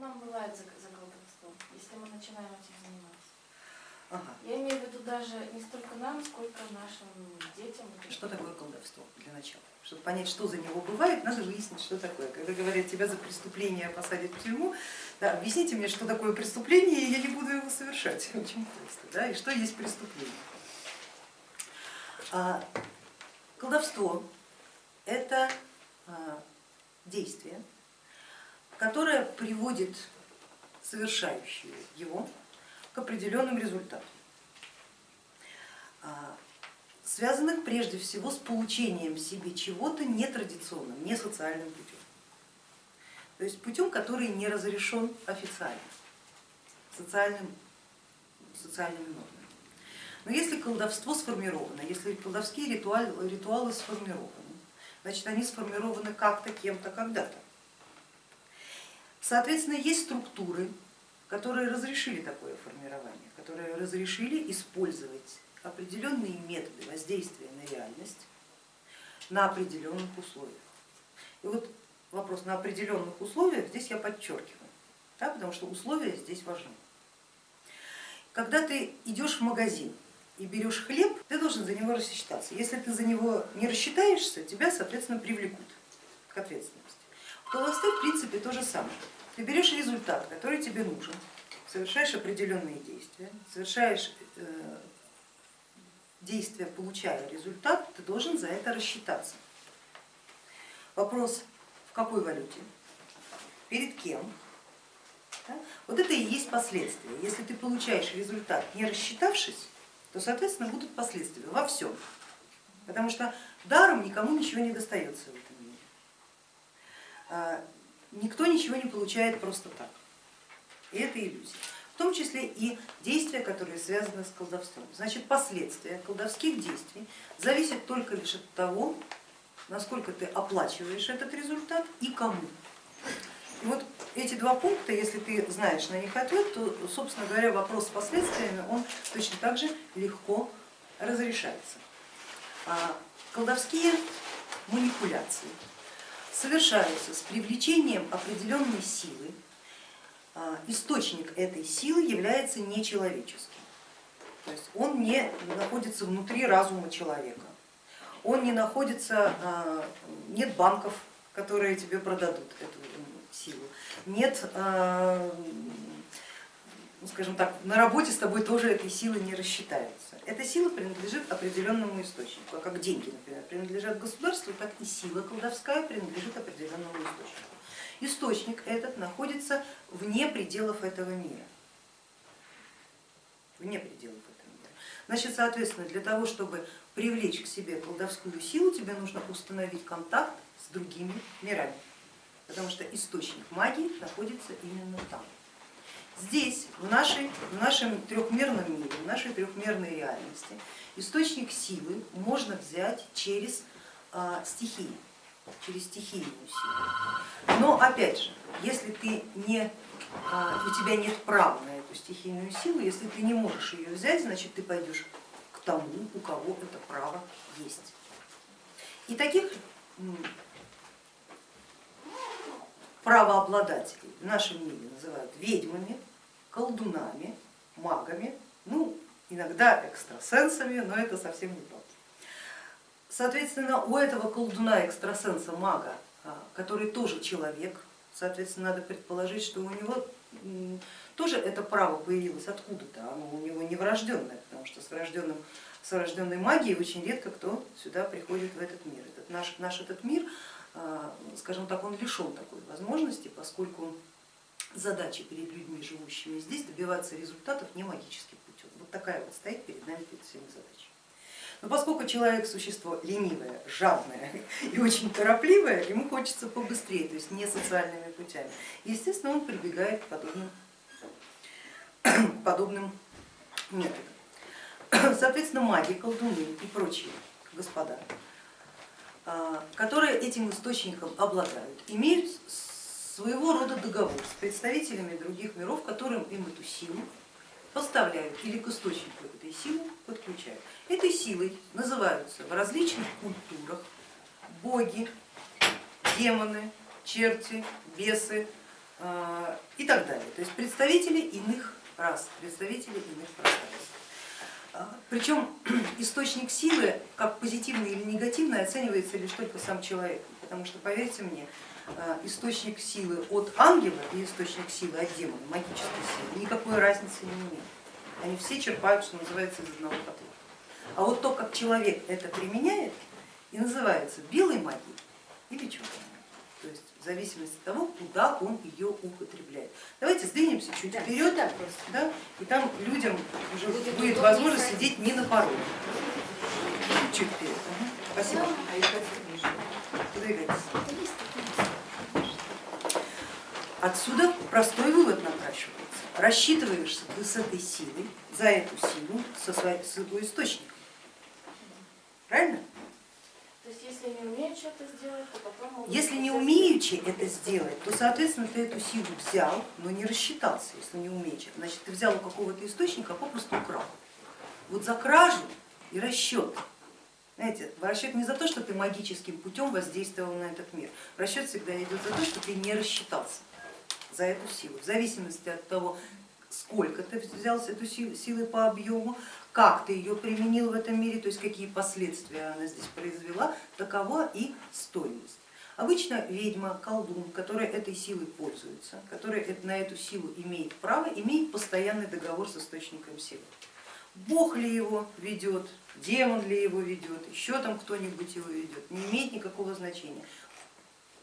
нам бывает за, за колдовством, если мы начинаем этим заниматься? Ага. Я имею в виду даже не столько нам, сколько нашим детям. Что такое колдовство для начала? Чтобы понять, что за него бывает, надо выяснить, что такое. Когда говорят, тебя за преступление посадят в тюрьму, да, объясните мне, что такое преступление, и я не буду его совершать. Очень просто. Да? И что есть преступление? А, колдовство это а, действие, которое приводит совершающего его к определенным результатам, а, связанных прежде всего с получением себе чего-то нетрадиционным, не социальным путем. То есть путем, который не разрешен официально, социальным, социальными нормами. Но если колдовство сформировано, если колдовские ритуалы, ритуалы сформированы, значит они сформированы как-то, кем-то, когда-то. Соответственно, есть структуры, которые разрешили такое формирование, которые разрешили использовать определенные методы воздействия на реальность на определенных условиях. И вот вопрос на определенных условиях здесь я подчеркиваю, да, потому что условия здесь важны. Когда ты идешь в магазин и берешь хлеб, ты должен за него рассчитаться. Если ты за него не рассчитаешься, тебя, соответственно, привлекут к ответственности. Колдовстве, в принципе, то же самое. Ты берешь результат, который тебе нужен, совершаешь определенные действия, совершаешь э, действия, получая результат, ты должен за это рассчитаться. Вопрос, в какой валюте, перед кем. Вот это и есть последствия. Если ты получаешь результат, не рассчитавшись, то, соответственно, будут последствия во всем. Потому что даром никому ничего не достается в этом никто ничего не получает просто так. И это иллюзия. В том числе и действия, которые связаны с колдовством. Значит, последствия колдовских действий зависят только лишь от того, насколько ты оплачиваешь этот результат и кому. И вот эти два пункта, если ты знаешь на них ответ, то, собственно говоря, вопрос с последствиями, он точно так же легко разрешается. А колдовские манипуляции совершаются с привлечением определенной силы, а, источник этой силы является нечеловеческим, то есть он не находится внутри разума человека, он не находится, а, нет банков, которые тебе продадут эту силу, нет, а, ну, скажем так, на работе с тобой тоже этой силы не рассчитаются. Эта сила принадлежит определенному источнику, а как деньги, например, принадлежат государству, так и сила колдовская принадлежит определенному источнику. Источник этот находится вне пределов этого мира. Вне пределов этого мира. Значит, соответственно, для того, чтобы привлечь к себе колдовскую силу, тебе нужно установить контакт с другими мирами, потому что источник магии находится именно там. Здесь, в, нашей, в нашем трехмерном мире, в нашей трехмерной реальности, источник силы можно взять через а, стихии через стихийную силу. Но опять же, если ты не, а, у тебя нет права на эту стихийную силу, если ты не можешь ее взять, значит ты пойдешь к тому, у кого это право есть. И таких правообладателей в нашем мире называют ведьмами, колдунами, магами, ну иногда экстрасенсами, но это совсем не то. Соответственно, у этого колдуна, экстрасенса, мага, а, который тоже человек, соответственно, надо предположить, что у него тоже это право появилось откуда-то, оно у него не врожденное, потому что с, врожденным, с врожденной магией очень редко кто сюда приходит в этот мир. Этот наш, наш этот мир, а, скажем так, он лишен такой возможности, поскольку задача перед людьми, живущими здесь, добиваться результатов не магическим путем. Вот такая вот стоит перед нами перед всеми задача. Но поскольку человек существо ленивое, жадное и очень торопливое, ему хочется побыстрее, то есть не социальными путями. Естественно, он прибегает к подобным, подобным методам. Соответственно, маги, колдуны и прочие господа, а, которые этим источником обладают, имеют своего рода договор с представителями других миров, которым им эту силу поставляют или к источнику этой силы подключают. Этой силой называются в различных культурах боги, демоны, черти, бесы, э, и так далее. То есть представители иных рас, представители иных пространств. А, Причем источник силы, как позитивный или негативный, оценивается лишь только сам человек. Потому что, поверьте мне, источник силы от ангела и источник силы от демона, магической силы, никакой разницы не имеет. Они все черпают, что называется, из одного котла. А вот то, как человек это применяет, и называется белой магией или черной. То есть в зависимости от того, куда он ее употребляет. Давайте сдвинемся чуть Да, вперед, просто. да, и там людям уже Будет будет, возможность ходить. сидеть не на пороге. Чуть вперед. Спасибо. А Отсюда простой вывод напрашивается. Рассчитываешься ты с этой силой, за эту силу, со своей, с его источником. Правильно? То есть если не умеют что-то сделать, то потом Если не умеючи это сделать, то, соответственно, ты эту силу взял, но не рассчитался, если не умеючи. Значит, ты взял у какого-то источника, а попросту украл. Вот за кражу и расчет. Знаете, расчет не за то, что ты магическим путем воздействовал на этот мир. Расчет всегда идет за то, что ты не рассчитался за эту силу. В зависимости от того, сколько ты взял с силу, силы по объему, как ты ее применил в этом мире, то есть какие последствия она здесь произвела, такова и стоимость. Обычно ведьма, колдун, который этой силой пользуется, который на эту силу имеет право, имеет постоянный договор с источником силы. Бог ли его ведет, демон ли его ведет, еще там кто-нибудь его ведет, не имеет никакого значения.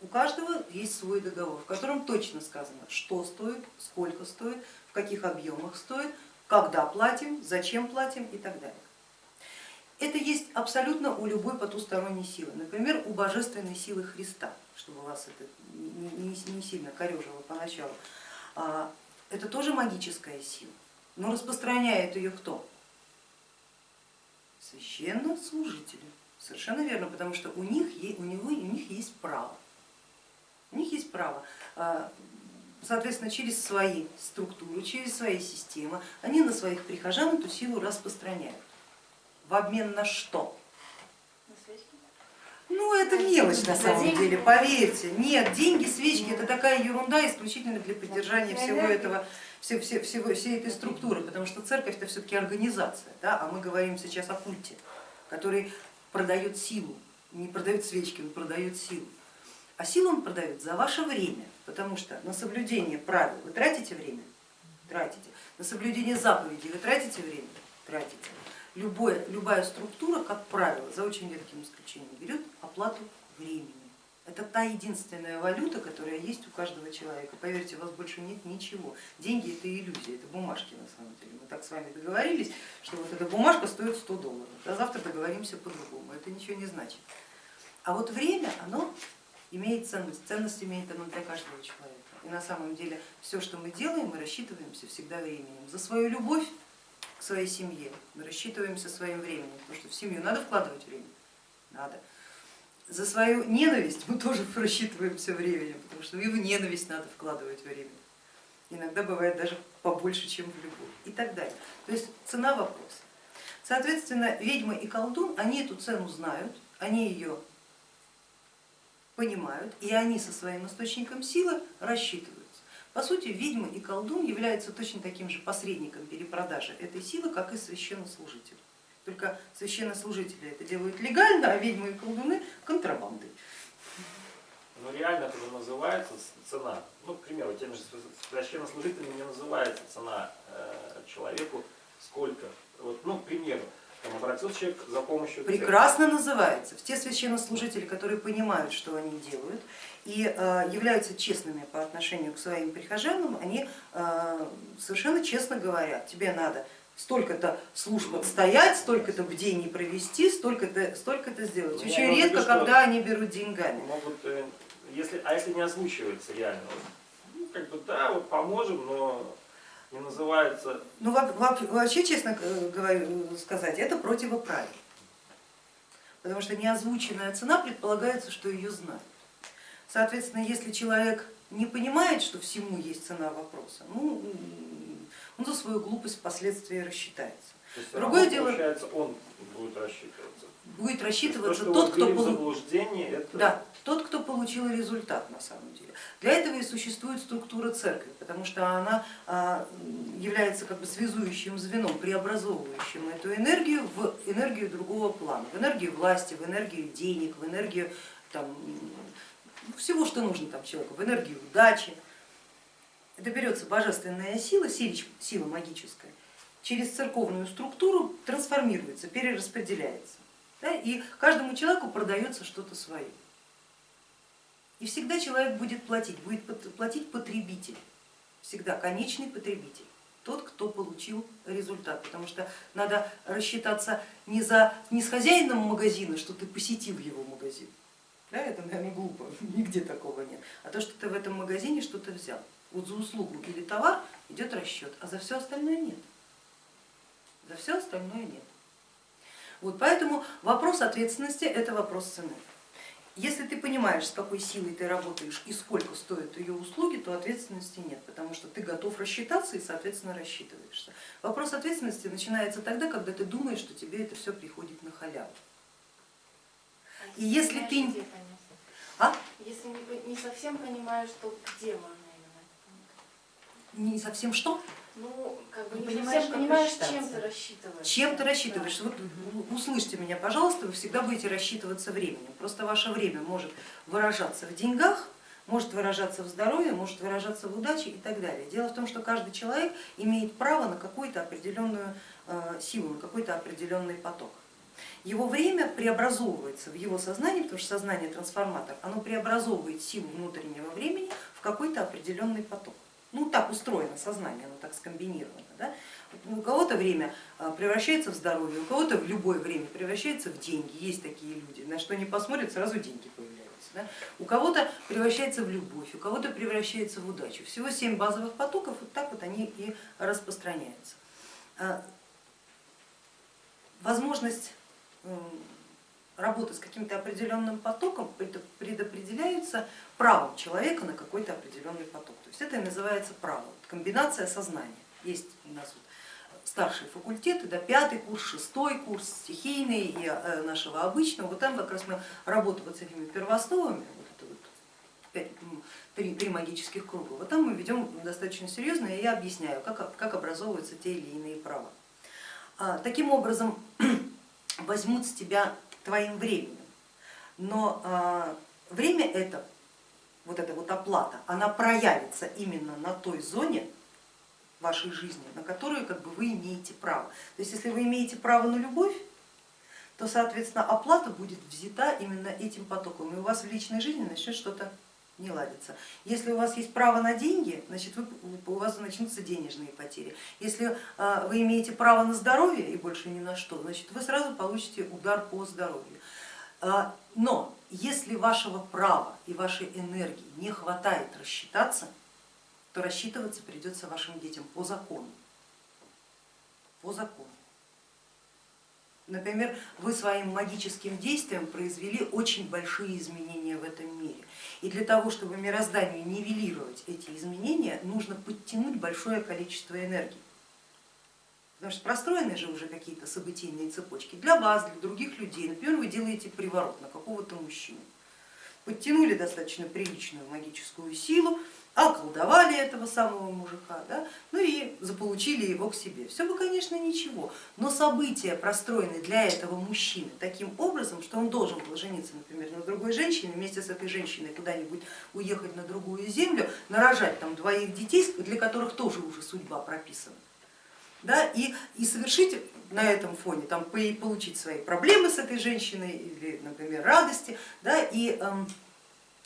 У каждого есть свой договор, в котором точно сказано, что стоит, сколько стоит, в каких объемах стоит, когда платим, зачем платим и так далее. Это есть абсолютно у любой потусторонней силы, например, у божественной силы Христа, чтобы вас это не, сильно корежило поначалу. А, Это тоже магическая сила, но распространяет ее кто? Священнослужители. Совершенно верно, потому что у них, у него, у них есть право. У них есть право, а, соответственно, через свои структуры, через свои системы, они на своих прихожан эту силу распространяют. В обмен на что? Ну это мелочь на самом деньги? деле, поверьте. Нет, деньги, свечки это такая ерунда исключительно для поддержания всего этого, все- все- всего, всей этой структуры, потому что церковь это все-таки организация, да? а мы говорим сейчас о культе, который продает силу, не продает свечки, он продает силу. А силу он продает за ваше время, потому что на соблюдение правил вы тратите время? Тратите. На соблюдение заповедей вы тратите время? Тратите. Любое, любая структура, как правило, за очень редким исключением, берет оплату времени. Это та единственная валюта, которая есть у каждого человека. Поверьте, у вас больше нет ничего. Деньги это иллюзия, это бумажки на самом деле. Мы так с вами договорились, что вот эта бумажка стоит 100 долларов, а завтра договоримся по-другому. Это ничего не значит. А вот время, оно имеет ценность, ценность имеет оно для каждого человека. И на самом деле все, что мы делаем, мы рассчитываемся всегда временем. За свою любовь к своей семье мы рассчитываемся своим временем, потому что в семью надо вкладывать время, надо. За свою ненависть мы тоже рассчитываемся временем, потому что и в ненависть надо вкладывать время. Иногда бывает даже побольше, чем в любовь и так далее. То есть цена вопроса. Соответственно, ведьма и колдун, они эту цену знают, они ее понимают, и они со своим источником силы рассчитываются. По сути, ведьма и колдун являются точно таким же посредником перепродажи этой силы, как и священнослужитель. Только священнослужители это делают легально, а ведьмы и колдуны контрабандой. Но реально это называется цена. Ну, к примеру, тем же священнослужителям не называется цена э, человеку сколько. Вот, ну, к примеру, там обратился человек за помощью. Прекрасно называется. Те священнослужители, которые понимают, что они делают и э, являются честными по отношению к своим прихожанам, они э, совершенно честно говорят, тебе надо столько-то служб отстоять, столько-то бдений провести, столько-то столько сделать. Ну, Очень редко, что- когда они берут деньгами. Могут, э, если, а если не озвучивается реально, ну, как бы да, вот поможем, но не называется Ну во- во- вообще, честно э, говорю, сказать, это противоправие. Потому что неозвученная цена предполагается, что ее знают. Соответственно, если человек не понимает, что всему есть цена вопроса, ну, он за свою глупость впоследствии рассчитается. То есть Другое дело- Получается, он будет рассчитываться. Будет То, рассчитываться что тот, кто получил. это Да, тот, кто получил результат на самом деле. Для этого и существует структура церкви, потому что она а, является как бы связующим звеном, преобразовывающим эту энергию в энергию другого плана, в энергию власти, в энергию денег, в энергию там, всего, что нужно там человеку, в энергию удачи. Это берется божественная сила, сила магическая, через церковную структуру трансформируется, перераспределяется. Да, и каждому человеку продается что-то свое. И всегда человек будет платить, будет платить потребитель, всегда конечный потребитель, тот, кто получил результат, потому что надо рассчитаться не, за, не с хозяином магазина, что ты посетил его магазин, да, это, наверное, глупо, нигде такого нет, а то, что ты в этом магазине что-то взял. Вот за услугу или товар идет расчет, а за все остальное нет. За все остальное нет. Вот поэтому вопрос ответственности это вопрос цены. Если ты понимаешь, с какой силой ты работаешь и сколько стоят ее услуги, то ответственности нет, потому что ты готов рассчитаться и, соответственно, рассчитываешься. Вопрос ответственности начинается тогда, когда ты думаешь, что тебе это все приходит на халяву. И если ты-? А? Если не, совсем понимаешь, то где можно? Не совсем что? Ну, как бы Не не, понимаешь, понимаешь, чем ты рассчитываешь. Чем ты рассчитываешь? Вот услышьте меня, пожалуйста, вы всегда будете рассчитываться временем. Просто ваше время может выражаться в деньгах, может выражаться в здоровье, может выражаться в удаче и так далее. Дело в том, что каждый человек имеет право на какую-то определенную э, силу, на какой-то определенный поток. Его время преобразовывается в его сознании, потому что сознание трансформатор, оно преобразовывает силу внутреннего времени в какой-то определенный поток. Ну так устроено сознание, оно так скомбинировано. Да? У кого-то время а, превращается в здоровье, у кого-то в любое время превращается в деньги. Есть такие люди, на что не посмотрят, сразу деньги появляются. Да? У кого-то превращается в любовь, у кого-то превращается в удачу. Всего семь базовых потоков, вот так вот они и распространяются. А, Возможность работы с каким-то определенным потоком пред- предопределяется правом человека на какой-то определенный поток. То есть это и называется право, комбинация сознания. Есть у нас вот старшие факультеты, да, пятый курс, шестой курс, стихийный и э, нашего обычного. Вот там как раз мы работаем вот с этими первоосновами, вот это вот пять, три, три магических круга. Вот там мы ведем достаточно серьезно, и я объясняю, как, как образовываются те или иные права. А, Таким образом возьмут с тебя твоим временем, но а, время это, вот эта вот оплата, она проявится именно на той зоне вашей жизни, на которую как бы вы имеете право. То есть если вы имеете право на любовь, то соответственно оплата будет взята именно этим потоком, и у вас в личной жизни начнет что-то не ладится. Если у вас есть право на деньги, значит вы, у вас начнутся денежные потери. Если а, вы имеете право на здоровье и больше ни на что, значит вы сразу получите удар по здоровью. А, Но если вашего права и вашей энергии не хватает рассчитаться, то рассчитываться придется вашим детям по закону. По закону. Например, вы своим магическим действием произвели очень большие изменения в этом мире. И для того, чтобы мирозданию нивелировать эти изменения, нужно подтянуть большое количество энергии. Потому что простроены же уже какие-то событийные цепочки для вас, для других людей. Например, вы делаете приворот на какого-то мужчину. Подтянули достаточно приличную магическую силу, околдовали этого самого мужика, да, заполучили его к себе. Все бы, конечно, ничего, но события простроены для этого мужчины таким образом, что он должен был жениться, например, на другой женщине, вместе с этой женщиной куда-нибудь уехать на другую землю, нарожать там двоих детей, для которых тоже уже судьба прописана. Да, и, и совершить на этом фоне, там, по- получить свои проблемы с этой женщиной или, например, радости, да, и эм,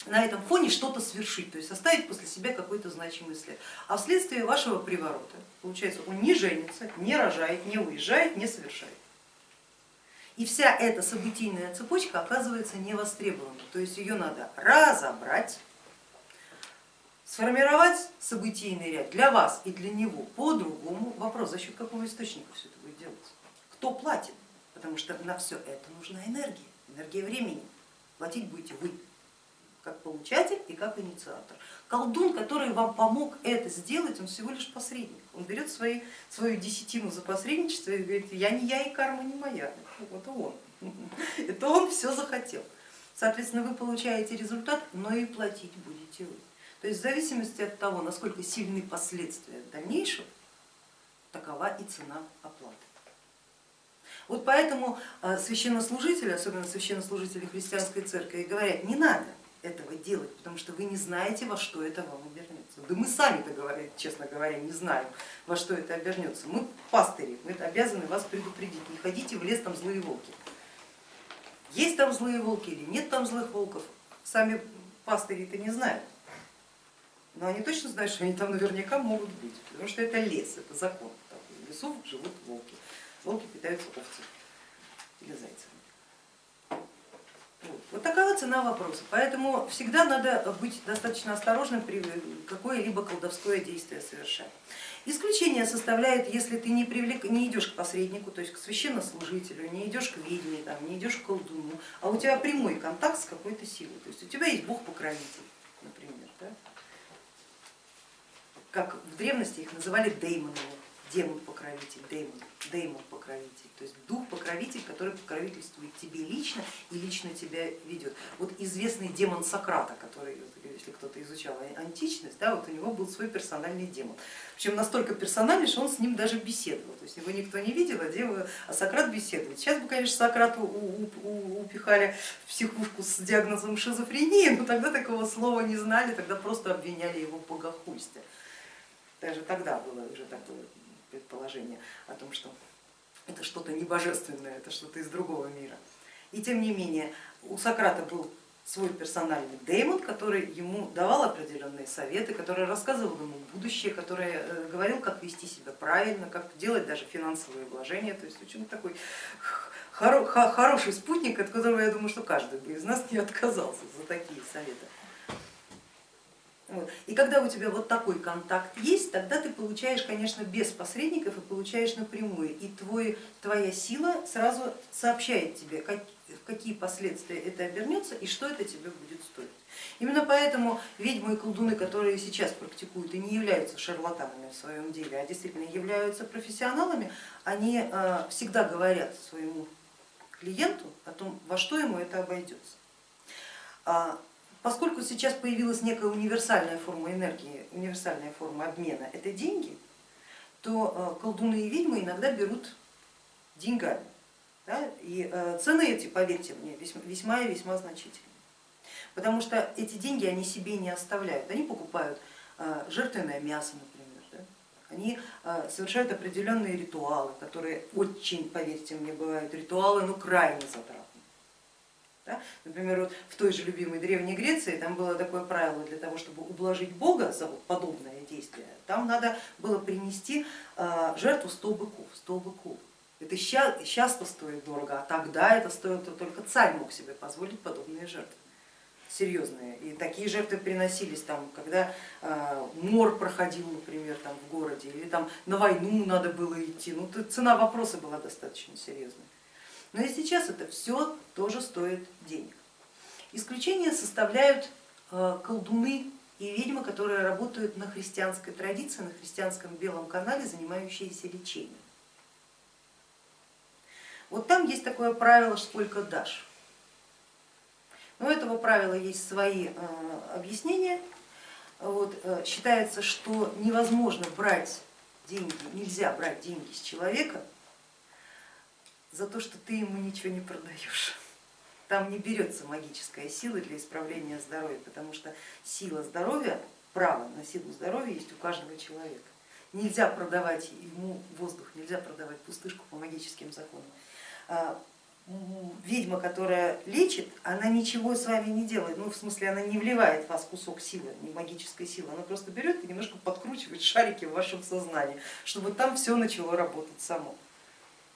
на этом фоне что-то свершить, то есть оставить после себя какой-то значимый след. А вследствие вашего приворота, получается, он не женится, не рожает, не уезжает, не совершает. И вся эта событийная цепочка оказывается невостребованной, то есть ее надо разобрать, сформировать событийный ряд для вас и для него по-другому. Вопрос, за счет какого источника все это будет делаться? Кто платит? Потому что на все это нужна энергия, энергия времени. Платить будете вы, как получатель и как инициатор. Колдун, который вам помог это сделать, он всего лишь посредник. Он берет свои, свою десятину за посредничество и говорит, я не я и карма не моя, это он. Это он все захотел. Соответственно, вы получаете результат, но и платить будете вы. То есть в зависимости от того, насколько сильны последствия дальнейшего, такова и цена оплаты. Вот поэтому а, священнослужители, особенно священнослужители христианской церкви, говорят, не надо этого делать, потому что вы не знаете, во что это вам обернется. Да мы сами-то, честно говоря, не знаем, во что это обернется. Мы пастыри, мы обязаны вас предупредить, не ходите в лес, там злые волки. Есть там злые волки или нет там злых волков, сами пастыри-то не знают. Но они точно знают, что они там наверняка могут быть, потому что это лес, это закон. В лесу живут волки. Волки питаются овцами или зайцами. Вот. такова цена вопроса. Поэтому всегда надо быть достаточно осторожным при какое-либо колдовское действие совершать. Исключение составляет, если ты не, привлек, не идешь к посреднику, то есть к священнослужителю, не идешь к ведьме, там, не идешь к колдуну, а у тебя прямой контакт с какой-то силой. То есть у тебя есть бог-покровитель, например. Да? Как в древности их называли деймоновым демон-покровитель, деймон, деймон-покровитель, то есть дух-покровитель, который покровительствует тебе лично и лично тебя ведет. Вот известный демон Сократа, который, если кто-то изучал античность, да, вот у него был свой персональный демон. Причем настолько персональный, что он с ним даже беседовал, то есть его никто не видел, а, демон, а Сократ беседует. Сейчас бы, конечно, Сократу упихали в психушку с диагнозом шизофрении, но тогда такого слова не знали, тогда просто обвиняли его в богохульстве. Даже тогда было уже такое предположение о том, что это что-то небожественное, это что-то из другого мира. И тем не менее у Сократа был свой персональный деймон, который ему давал определенные советы, который рассказывал ему будущее, который э, говорил, как вести себя правильно, как делать даже финансовые вложения. То есть очень такой хороший спутник, от которого я думаю, что каждый бы из нас не отказался за такие советы. И когда у тебя вот такой контакт есть, тогда ты получаешь, конечно, без посредников и получаешь напрямую. И твой, твоя сила сразу сообщает тебе, как, в какие последствия это обернется и что это тебе будет стоить. Именно поэтому ведьмы и колдуны, которые сейчас практикуют и не являются шарлатанами в своем деле, а действительно являются профессионалами, они э, всегда говорят своему клиенту о том, во что ему это обойдется. Поскольку сейчас появилась некая универсальная форма энергии, универсальная форма обмена, это деньги, то э, колдуны и ведьмы иногда берут деньгами. Да? И э, цены эти, поверьте мне, весьма и весьма значительные. Потому что эти деньги они себе не оставляют, они покупают э, жертвенное мясо, например, да? они совершают определенные ритуалы, которые очень, поверьте мне, бывают ритуалы, ну крайне затратные да? Например, вот в той же любимой Древней Греции там было такое правило, для того, чтобы ублажить Бога за подобное действие, там надо было принести а, жертву 100 быков. 100 быков. Это сейчас-то стоит дорого, а тогда это стоило только царь мог себе позволить подобные жертвы серьезные. И такие жертвы приносились, там, когда э, мор проходил, например, там, в городе, или там, на войну надо было идти. Ну, цена вопроса была достаточно серьезная. Но и сейчас это все тоже стоит денег. Исключение составляют э, колдуны и ведьмы, которые работают на христианской традиции, на христианском белом канале, занимающиеся лечением. Вот там есть такое правило, сколько дашь. Но у этого правила есть свои э, объяснения. Вот, э, считается, что невозможно брать деньги, нельзя брать деньги с человека за то, что ты ему ничего не продаешь. Там не берется магическая сила для исправления здоровья, потому что сила здоровья, право на силу здоровья есть у каждого человека. Нельзя продавать ему воздух, нельзя продавать пустышку по магическим законам. А, ведьма, которая лечит, она ничего с вами не делает, ну в смысле она не вливает в вас кусок силы, не магической силы, она просто берет и немножко подкручивает шарики в вашем сознании, чтобы там все начало работать само.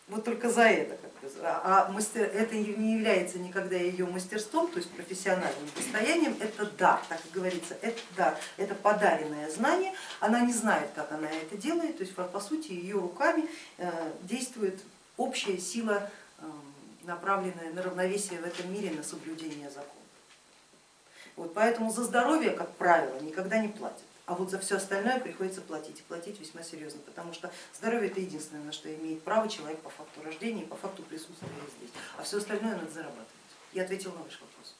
Вот только за это. А мастер, это не является никогда ее мастерством, то есть профессиональным состоянием, это дар, так и говорится, это дар, это подаренное знание, она не знает, как она это делает, то есть по сути ее руками э, действует общая сила, э, направленная на равновесие в этом мире, на соблюдение закона. Вот поэтому за здоровье, как правило, никогда не платят. А вот за все остальное приходится платить, и платить весьма серьезно, потому что здоровье это единственное, на что имеет право человек по факту рождения и по факту присутствия здесь. А все остальное надо зарабатывать. Я ответила на ваш вопрос.